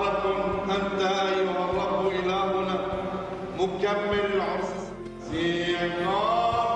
قالت أنت أيها الرب إلهنا. مكمل العرس. سيقال